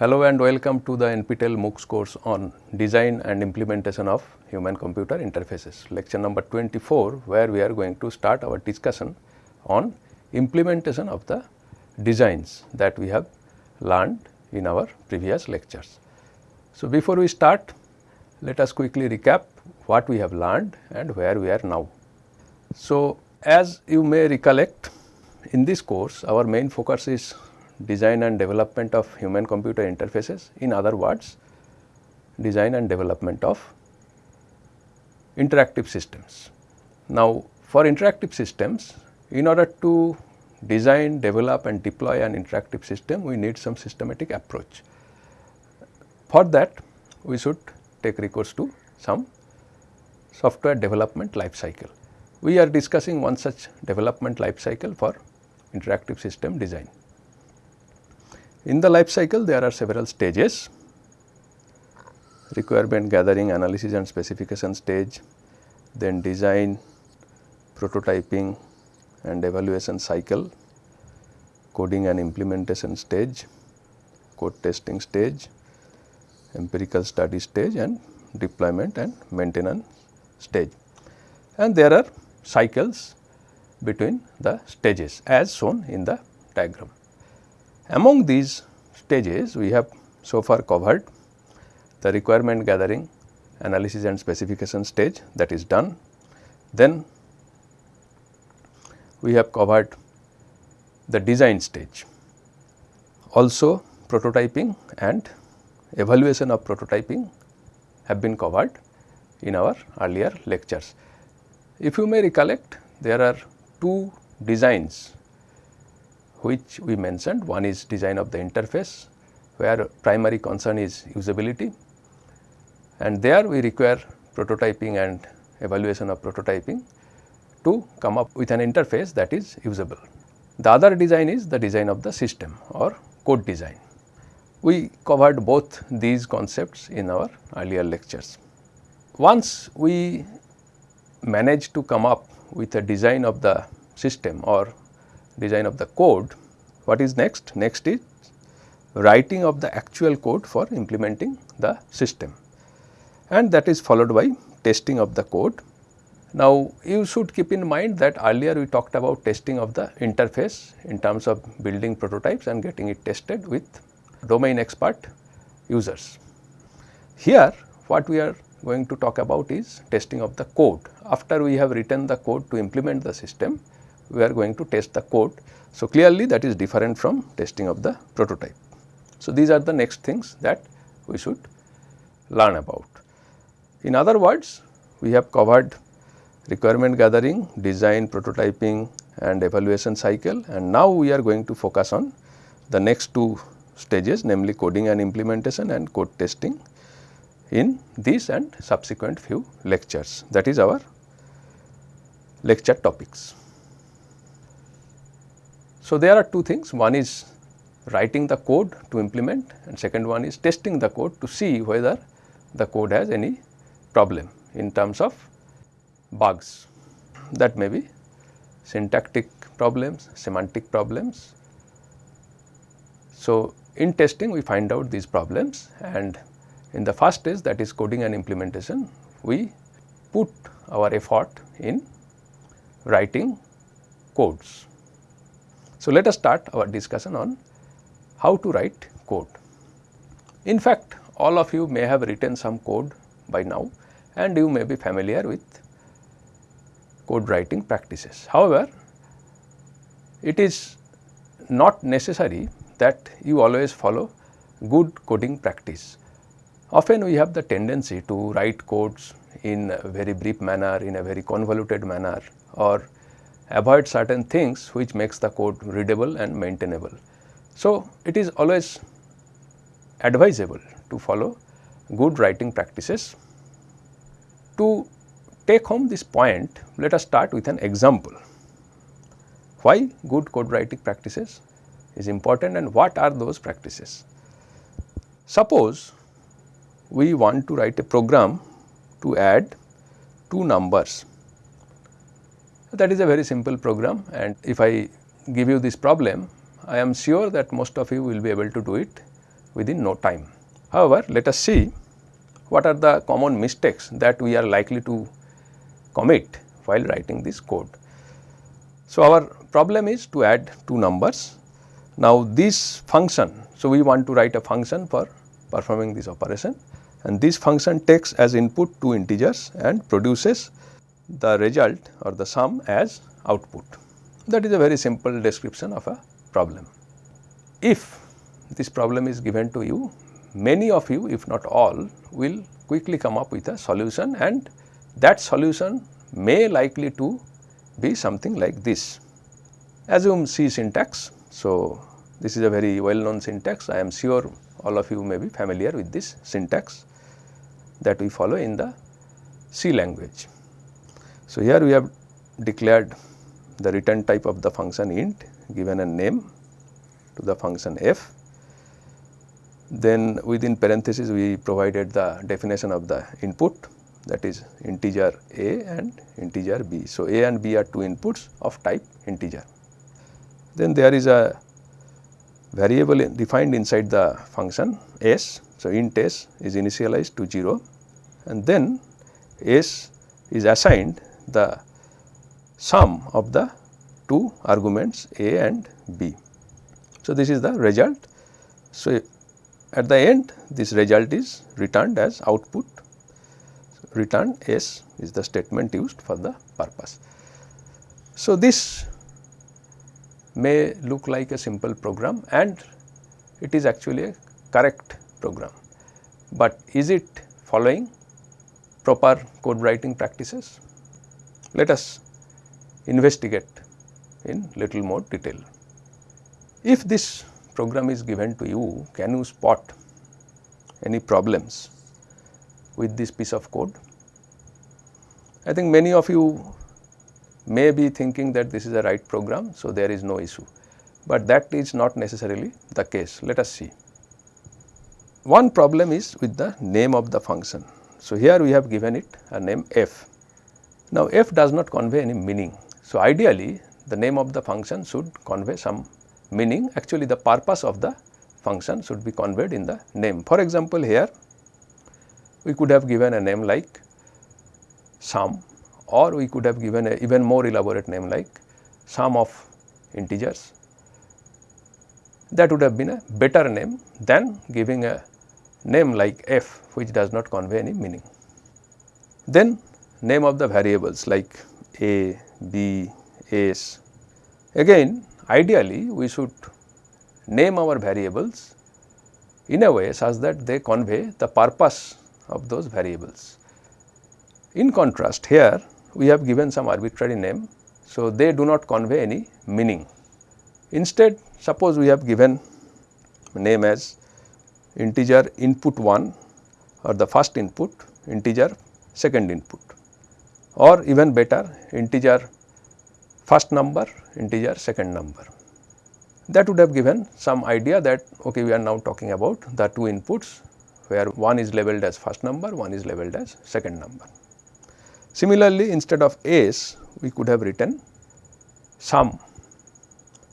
Hello and welcome to the NPTEL MOOCs course on design and implementation of human computer interfaces lecture number 24 where we are going to start our discussion on implementation of the designs that we have learned in our previous lectures. So, before we start let us quickly recap what we have learned and where we are now. So, as you may recollect in this course our main focus is design and development of human computer interfaces in other words design and development of interactive systems. Now, for interactive systems in order to design, develop and deploy an interactive system we need some systematic approach. For that we should take recourse to some software development life cycle. We are discussing one such development life cycle for interactive system design. In the life cycle there are several stages requirement gathering analysis and specification stage, then design, prototyping and evaluation cycle, coding and implementation stage, code testing stage, empirical study stage and deployment and maintenance stage. And there are cycles between the stages as shown in the diagram. Among these stages we have so far covered the requirement gathering, analysis and specification stage that is done. Then we have covered the design stage, also prototyping and evaluation of prototyping have been covered in our earlier lectures. If you may recollect there are two designs which we mentioned. One is design of the interface where primary concern is usability and there we require prototyping and evaluation of prototyping to come up with an interface that is usable. The other design is the design of the system or code design. We covered both these concepts in our earlier lectures. Once we manage to come up with a design of the system or design of the code, what is next? Next is writing of the actual code for implementing the system and that is followed by testing of the code. Now, you should keep in mind that earlier we talked about testing of the interface in terms of building prototypes and getting it tested with domain expert users. Here what we are going to talk about is testing of the code. After we have written the code to implement the system, we are going to test the code. So, clearly that is different from testing of the prototype. So, these are the next things that we should learn about. In other words, we have covered requirement gathering, design, prototyping and evaluation cycle and now we are going to focus on the next two stages namely coding and implementation and code testing in this and subsequent few lectures that is our lecture topics. So, there are two things one is writing the code to implement and second one is testing the code to see whether the code has any problem in terms of bugs that may be syntactic problems, semantic problems. So, in testing we find out these problems and in the first stage that is coding and implementation we put our effort in writing codes. So, let us start our discussion on how to write code. In fact, all of you may have written some code by now and you may be familiar with code writing practices. However, it is not necessary that you always follow good coding practice. Often we have the tendency to write codes in a very brief manner, in a very convoluted manner or avoid certain things which makes the code readable and maintainable. So, it is always advisable to follow good writing practices. To take home this point, let us start with an example. Why good code writing practices is important and what are those practices? Suppose we want to write a program to add two numbers that is a very simple program and if I give you this problem, I am sure that most of you will be able to do it within no time. However, let us see what are the common mistakes that we are likely to commit while writing this code. So, our problem is to add two numbers. Now, this function, so we want to write a function for performing this operation and this function takes as input two integers and produces the result or the sum as output. That is a very simple description of a problem. If this problem is given to you, many of you if not all will quickly come up with a solution and that solution may likely to be something like this. Assume C syntax. So, this is a very well known syntax I am sure all of you may be familiar with this syntax that we follow in the C language. So, here we have declared the return type of the function int given a name to the function f. Then within parenthesis we provided the definition of the input that is integer a and integer b. So, a and b are two inputs of type integer. Then there is a variable defined inside the function s. So, int s is initialized to 0 and then s is assigned the sum of the two arguments a and b. So, this is the result. So, at the end this result is returned as output return s is the statement used for the purpose. So, this may look like a simple program and it is actually a correct program, but is it following proper code writing practices? Let us investigate in little more detail. If this program is given to you, can you spot any problems with this piece of code? I think many of you may be thinking that this is a right program, so there is no issue, but that is not necessarily the case. Let us see. One problem is with the name of the function. So, here we have given it a name f. Now, f does not convey any meaning. So, ideally the name of the function should convey some meaning actually the purpose of the function should be conveyed in the name. For example, here we could have given a name like sum or we could have given a even more elaborate name like sum of integers. That would have been a better name than giving a name like f which does not convey any meaning. Then name of the variables like a, b, s. Again ideally we should name our variables in a way such that they convey the purpose of those variables. In contrast here we have given some arbitrary name. So, they do not convey any meaning. Instead suppose we have given name as integer input 1 or the first input integer second input or even better integer first number integer second number. That would have given some idea that okay we are now talking about the two inputs where one is labeled as first number, one is labeled as second number. Similarly, instead of s we could have written sum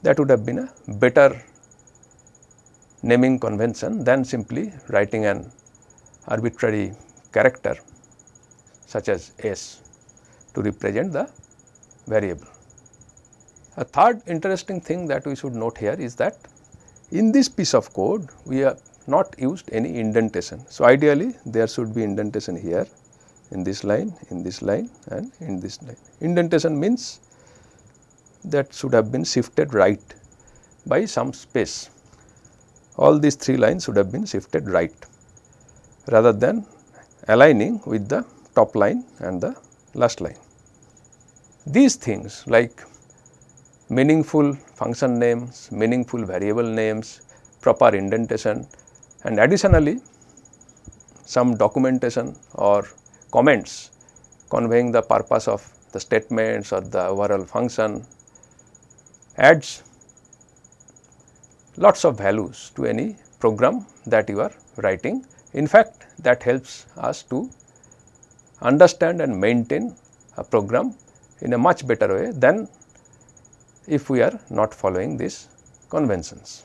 that would have been a better naming convention than simply writing an arbitrary character such as s to represent the variable. A third interesting thing that we should note here is that in this piece of code we have not used any indentation. So, ideally there should be indentation here in this line, in this line and in this line. Indentation means that should have been shifted right by some space. All these three lines should have been shifted right rather than aligning with the top line and the last line. These things like meaningful function names, meaningful variable names, proper indentation and additionally some documentation or comments conveying the purpose of the statements or the overall function adds lots of values to any program that you are writing. In fact, that helps us to understand and maintain a program in a much better way than if we are not following these conventions.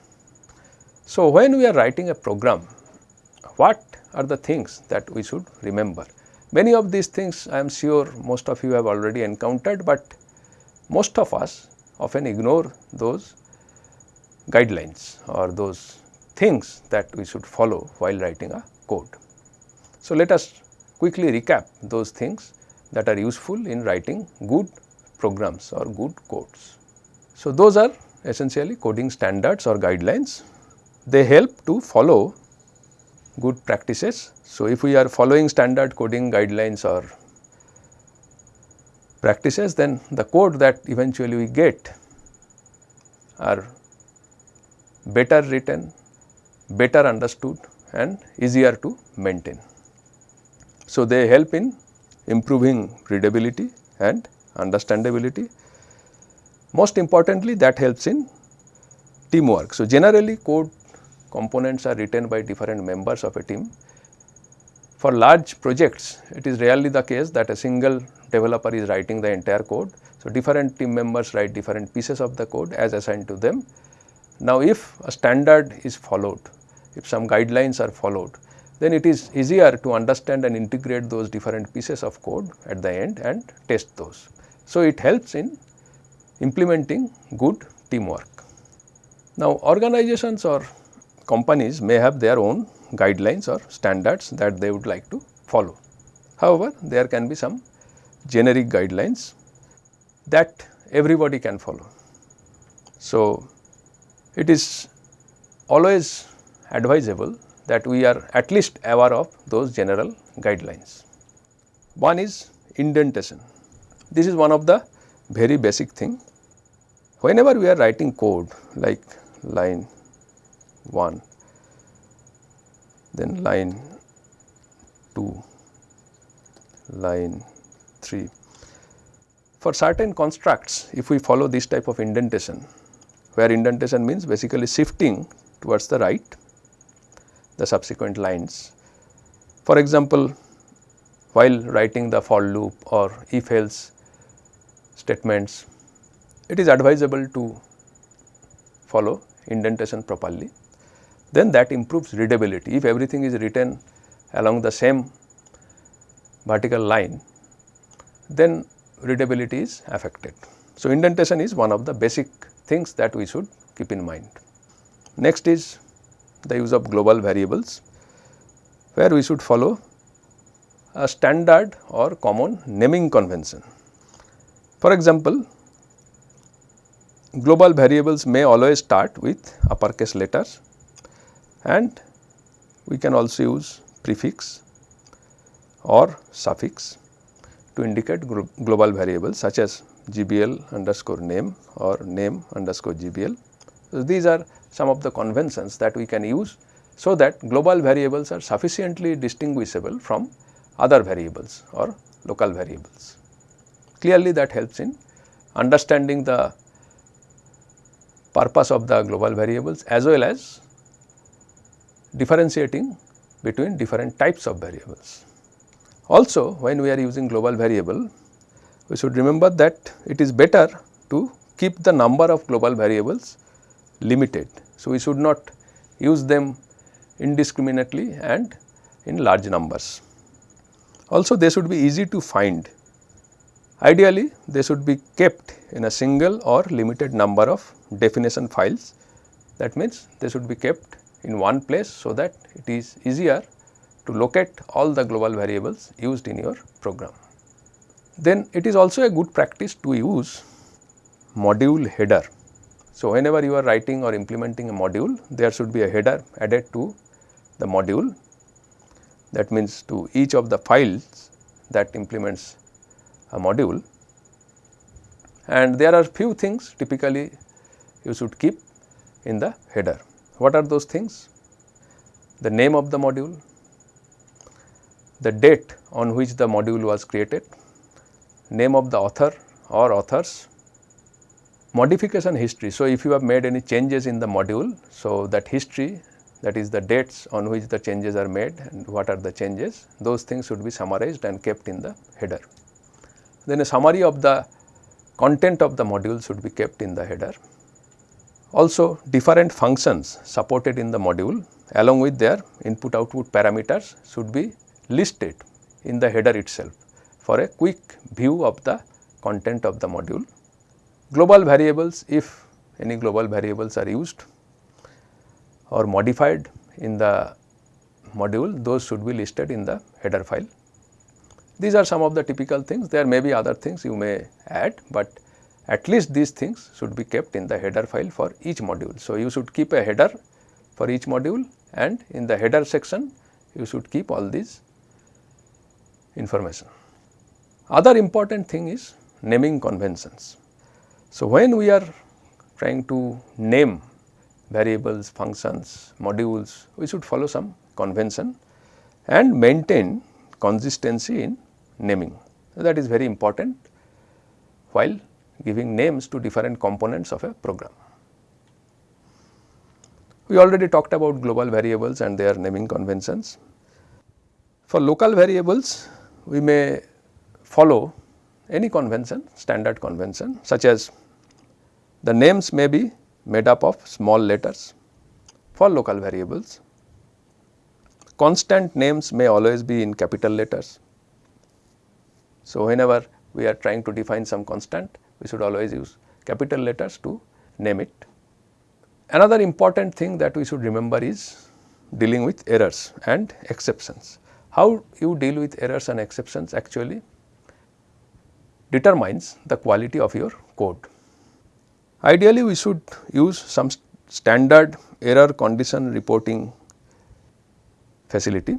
So, when we are writing a program, what are the things that we should remember? Many of these things I am sure most of you have already encountered, but most of us often ignore those guidelines or those things that we should follow while writing a code. So, let us quickly recap those things that are useful in writing good programs or good codes. So, those are essentially coding standards or guidelines. They help to follow good practices. So, if we are following standard coding guidelines or practices then the code that eventually we get are better written, better understood and easier to maintain. So, they help in improving readability and understandability. Most importantly that helps in teamwork. So, generally code components are written by different members of a team. For large projects it is rarely the case that a single developer is writing the entire code. So, different team members write different pieces of the code as assigned to them. Now, if a standard is followed, if some guidelines are followed, then it is easier to understand and integrate those different pieces of code at the end and test those. So, it helps in implementing good teamwork. Now, organizations or companies may have their own guidelines or standards that they would like to follow. However, there can be some generic guidelines that everybody can follow. So, it is always advisable that we are at least aware of those general guidelines. One is indentation. This is one of the very basic thing. Whenever we are writing code like line 1, then line 2, line 3. For certain constructs, if we follow this type of indentation, where indentation means basically shifting towards the right the subsequent lines. For example, while writing the for loop or if else statements, it is advisable to follow indentation properly. Then that improves readability. If everything is written along the same vertical line, then readability is affected. So, indentation is one of the basic things that we should keep in mind. Next is the use of global variables where we should follow a standard or common naming convention. For example, global variables may always start with uppercase letters and we can also use prefix or suffix to indicate global variables such as GBL underscore name or name underscore GBL. So, these are some of the conventions that we can use so that global variables are sufficiently distinguishable from other variables or local variables. Clearly that helps in understanding the purpose of the global variables as well as differentiating between different types of variables. Also when we are using global variable, we should remember that it is better to keep the number of global variables limited. So, we should not use them indiscriminately and in large numbers. Also they should be easy to find. Ideally they should be kept in a single or limited number of definition files. That means they should be kept in one place so that it is easier to locate all the global variables used in your program. Then it is also a good practice to use module header. So, whenever you are writing or implementing a module, there should be a header added to the module that means to each of the files that implements a module and there are few things typically you should keep in the header. What are those things? The name of the module, the date on which the module was created, name of the author or authors, modification history. So, if you have made any changes in the module, so that history that is the dates on which the changes are made and what are the changes, those things should be summarized and kept in the header. Then a summary of the content of the module should be kept in the header. Also different functions supported in the module along with their input output parameters should be listed in the header itself for a quick view of the content of the module. Global variables if any global variables are used or modified in the module those should be listed in the header file. These are some of the typical things there may be other things you may add, but at least these things should be kept in the header file for each module. So, you should keep a header for each module and in the header section you should keep all these information. Other important thing is naming conventions. So, when we are trying to name variables, functions, modules, we should follow some convention and maintain consistency in naming. That is very important while giving names to different components of a program. We already talked about global variables and their naming conventions. For local variables, we may follow any convention, standard convention such as the names may be made up of small letters for local variables. Constant names may always be in capital letters. So, whenever we are trying to define some constant, we should always use capital letters to name it. Another important thing that we should remember is dealing with errors and exceptions. How you deal with errors and exceptions actually determines the quality of your code. Ideally, we should use some st standard error condition reporting facility.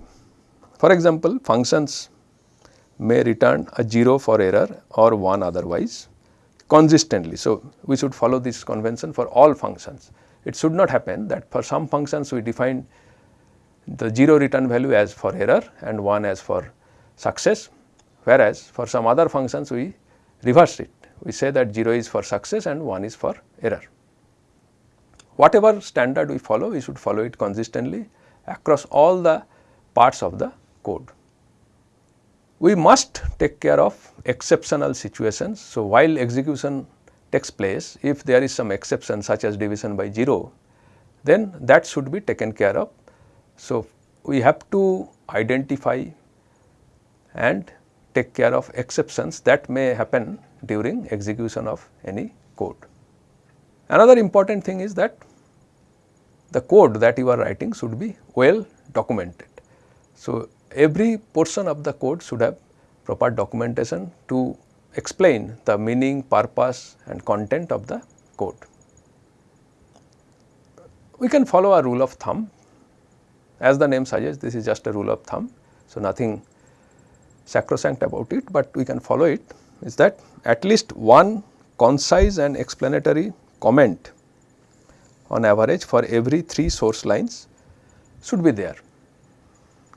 For example, functions may return a 0 for error or 1 otherwise consistently. So, we should follow this convention for all functions. It should not happen that for some functions we define the 0 return value as for error and 1 as for success, whereas for some other functions we reverse it. We say that 0 is for success and 1 is for error. Whatever standard we follow, we should follow it consistently across all the parts of the code we must take care of exceptional situations. So, while execution takes place, if there is some exception such as division by 0, then that should be taken care of. So, we have to identify and take care of exceptions that may happen during execution of any code. Another important thing is that the code that you are writing should be well documented. So, every portion of the code should have proper documentation to explain the meaning, purpose and content of the code. We can follow a rule of thumb as the name suggests this is just a rule of thumb. So, nothing sacrosanct about it, but we can follow it is that at least one concise and explanatory comment on average for every 3 source lines should be there.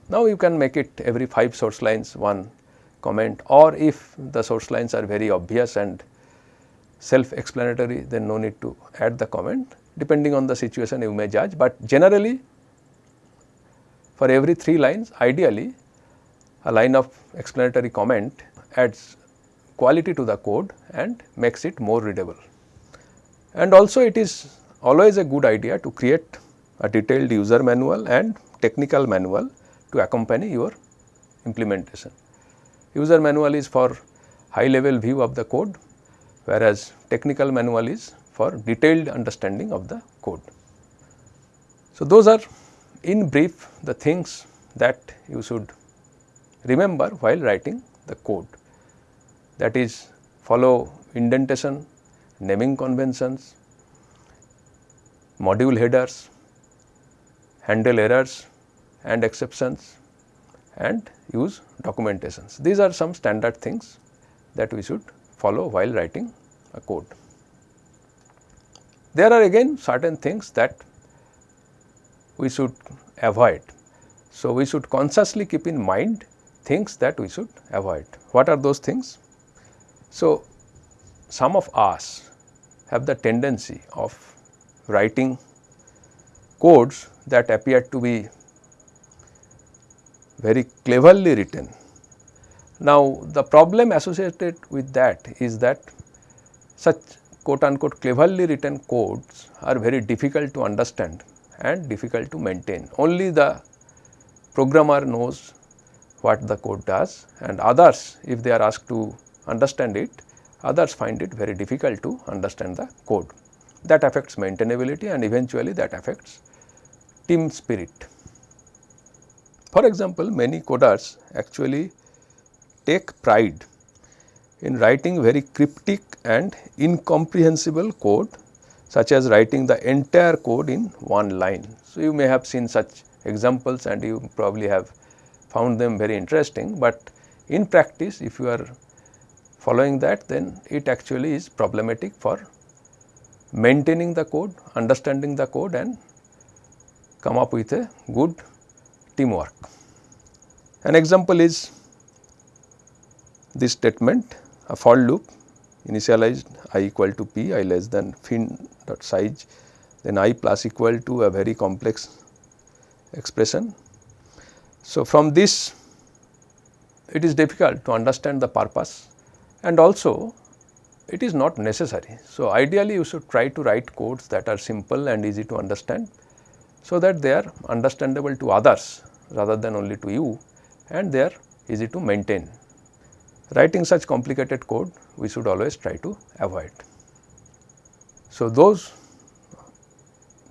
Now, you can make it every 5 source lines one comment or if the source lines are very obvious and self explanatory then no need to add the comment depending on the situation you may judge, but generally for every 3 lines ideally a line of explanatory comment adds quality to the code and makes it more readable. And also it is always a good idea to create a detailed user manual and technical manual to accompany your implementation. User manual is for high level view of the code whereas technical manual is for detailed understanding of the code. So, those are in brief the things that you should remember while writing the code that is follow indentation, naming conventions, module headers, handle errors, and exceptions and use documentations. These are some standard things that we should follow while writing a code. There are again certain things that we should avoid. So, we should consciously keep in mind things that we should avoid. What are those things? So, some of us have the tendency of writing codes that appear to be very cleverly written. Now, the problem associated with that is that such quote unquote cleverly written codes are very difficult to understand and difficult to maintain. Only the programmer knows what the code does and others if they are asked to understand it, others find it very difficult to understand the code. That affects maintainability and eventually that affects team spirit. For example, many coders actually take pride in writing very cryptic and incomprehensible code such as writing the entire code in one line. So, you may have seen such examples and you probably have found them very interesting, but in practice if you are following that then it actually is problematic for maintaining the code, understanding the code and come up with a good teamwork. An example is this statement a for loop initialized i equal to p i less than fin dot size then i plus equal to a very complex expression. So, from this it is difficult to understand the purpose and also it is not necessary. So, ideally you should try to write codes that are simple and easy to understand so that they are understandable to others rather than only to you and they are easy to maintain. Writing such complicated code we should always try to avoid. So, those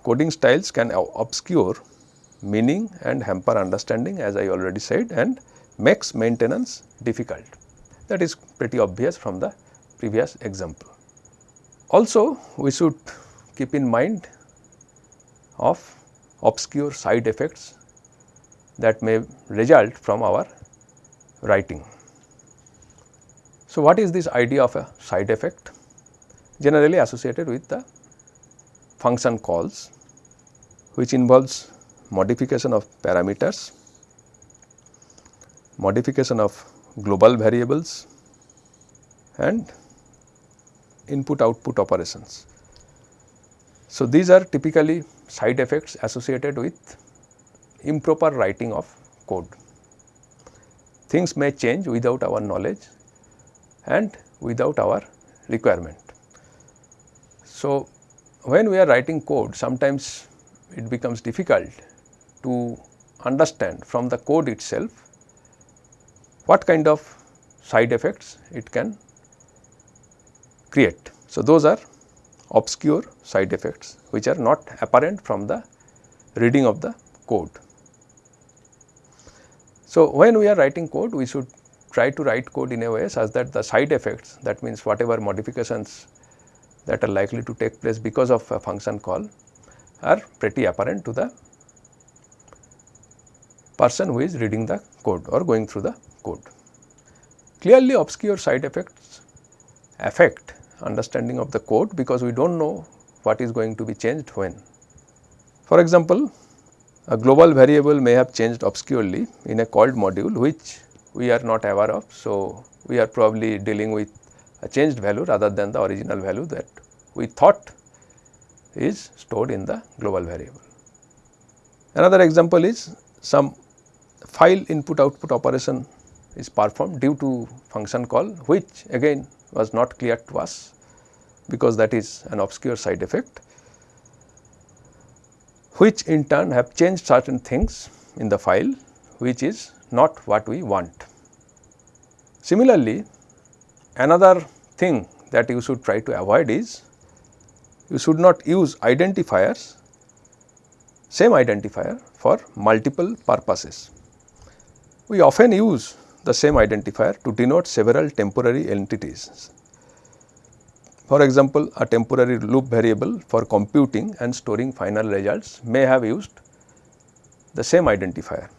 coding styles can obscure meaning and hamper understanding as I already said and makes maintenance difficult. That is pretty obvious from the previous example. Also we should keep in mind of obscure side effects that may result from our writing. So, what is this idea of a side effect? Generally associated with the function calls which involves modification of parameters, modification of global variables and input output operations. So, these are typically side effects associated with improper writing of code. Things may change without our knowledge and without our requirement. So, when we are writing code sometimes it becomes difficult to understand from the code itself what kind of side effects it can create. So, those are obscure side effects which are not apparent from the reading of the code. So, when we are writing code we should try to write code in a way such that the side effects that means whatever modifications that are likely to take place because of a function call are pretty apparent to the person who is reading the code or going through the code. Clearly obscure side effects affect understanding of the code because we do not know what is going to be changed when. For example, a global variable may have changed obscurely in a called module which we are not aware of. So, we are probably dealing with a changed value rather than the original value that we thought is stored in the global variable. Another example is some file input output operation is performed due to function call which again was not clear to us because that is an obscure side effect which in turn have changed certain things in the file which is not what we want. Similarly, another thing that you should try to avoid is you should not use identifiers same identifier for multiple purposes. We often use the same identifier to denote several temporary entities. For example, a temporary loop variable for computing and storing final results may have used the same identifier.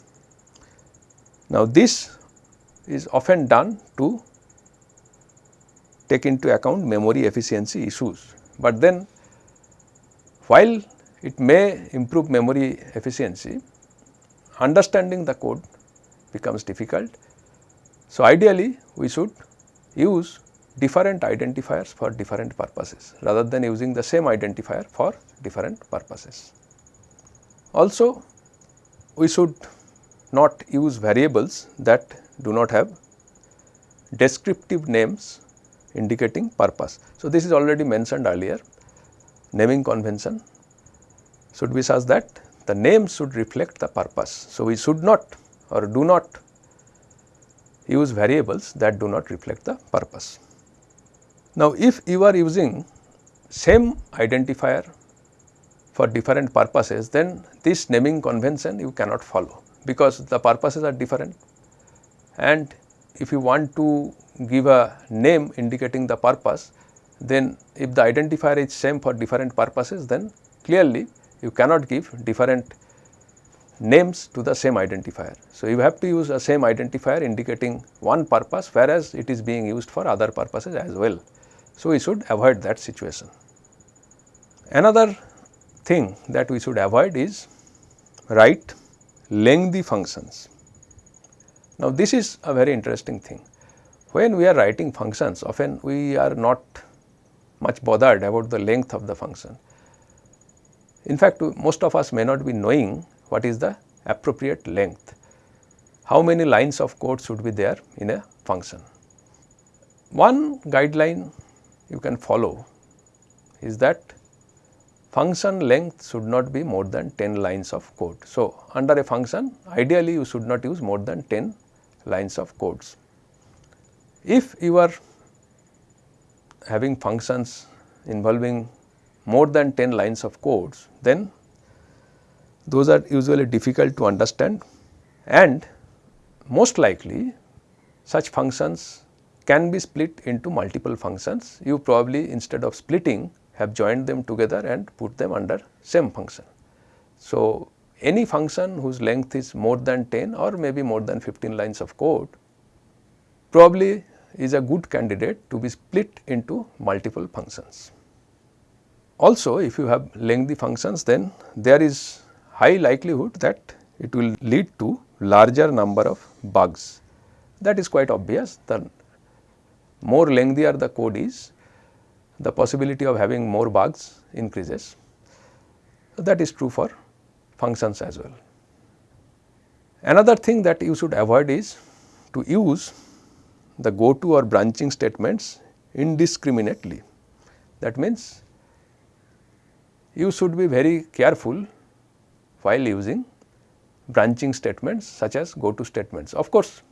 Now, this is often done to take into account memory efficiency issues, but then while it may improve memory efficiency, understanding the code becomes difficult. So, ideally we should use different identifiers for different purposes rather than using the same identifier for different purposes. Also we should not use variables that do not have descriptive names indicating purpose. So, this is already mentioned earlier naming convention should be such that the name should reflect the purpose. So, we should not or do not use variables that do not reflect the purpose. Now, if you are using same identifier for different purposes, then this naming convention you cannot follow because the purposes are different and if you want to give a name indicating the purpose, then if the identifier is same for different purposes, then clearly you cannot give different names to the same identifier. So, you have to use a same identifier indicating one purpose whereas it is being used for other purposes as well. So, we should avoid that situation. Another thing that we should avoid is write lengthy functions. Now, this is a very interesting thing. When we are writing functions often we are not much bothered about the length of the function. In fact, most of us may not be knowing what is the appropriate length, how many lines of code should be there in a function. One guideline you can follow is that function length should not be more than 10 lines of code. So, under a function ideally you should not use more than 10 lines of codes. If you are having functions involving more than 10 lines of codes, then those are usually difficult to understand and most likely such functions can be split into multiple functions. You probably instead of splitting have joined them together and put them under same function. So, any function whose length is more than 10 or maybe more than 15 lines of code probably is a good candidate to be split into multiple functions. Also if you have lengthy functions then there is high likelihood that it will lead to larger number of bugs. That is quite obvious the more lengthier the code is the possibility of having more bugs increases. That is true for functions as well. Another thing that you should avoid is to use the go to or branching statements indiscriminately. That means, you should be very careful while using branching statements such as go to statements. Of course,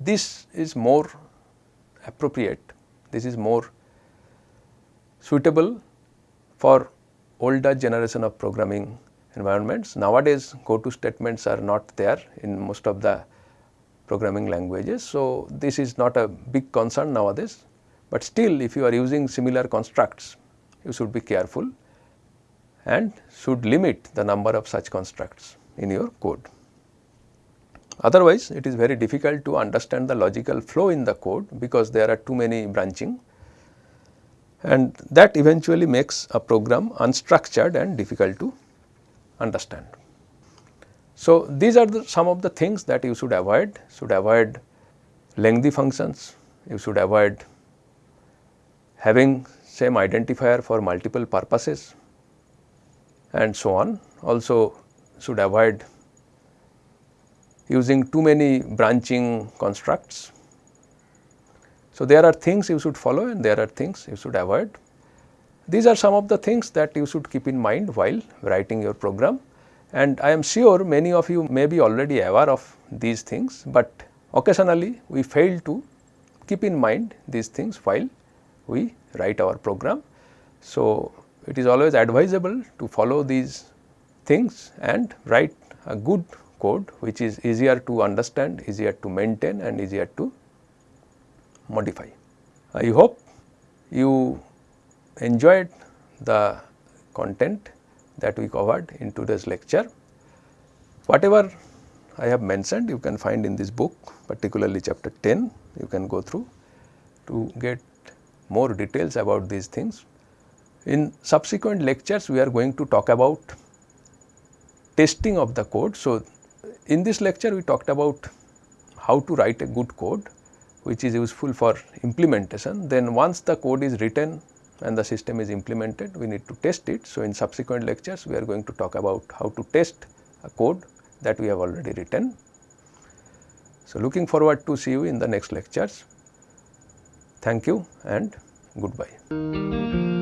this is more appropriate, this is more suitable for older generation of programming environments. Nowadays, go to statements are not there in most of the programming languages. So, this is not a big concern nowadays, but still if you are using similar constructs, you should be careful and should limit the number of such constructs in your code. Otherwise, it is very difficult to understand the logical flow in the code because there are too many branching and that eventually makes a program unstructured and difficult to understand. So, these are the, some of the things that you should avoid, should avoid lengthy functions, you should avoid having same identifier for multiple purposes and so on. Also should avoid using too many branching constructs. So, there are things you should follow and there are things you should avoid. These are some of the things that you should keep in mind while writing your program and I am sure many of you may be already aware of these things, but occasionally we fail to keep in mind these things while we write our program. So, it is always advisable to follow these things and write a good code which is easier to understand, easier to maintain and easier to modify. I hope you enjoyed the content that we covered in today's lecture. Whatever I have mentioned you can find in this book particularly chapter 10 you can go through to get more details about these things. In subsequent lectures we are going to talk about testing of the code. So, in this lecture we talked about how to write a good code which is useful for implementation. Then once the code is written and the system is implemented, we need to test it. So, in subsequent lectures, we are going to talk about how to test a code that we have already written. So, looking forward to see you in the next lectures. Thank you and goodbye.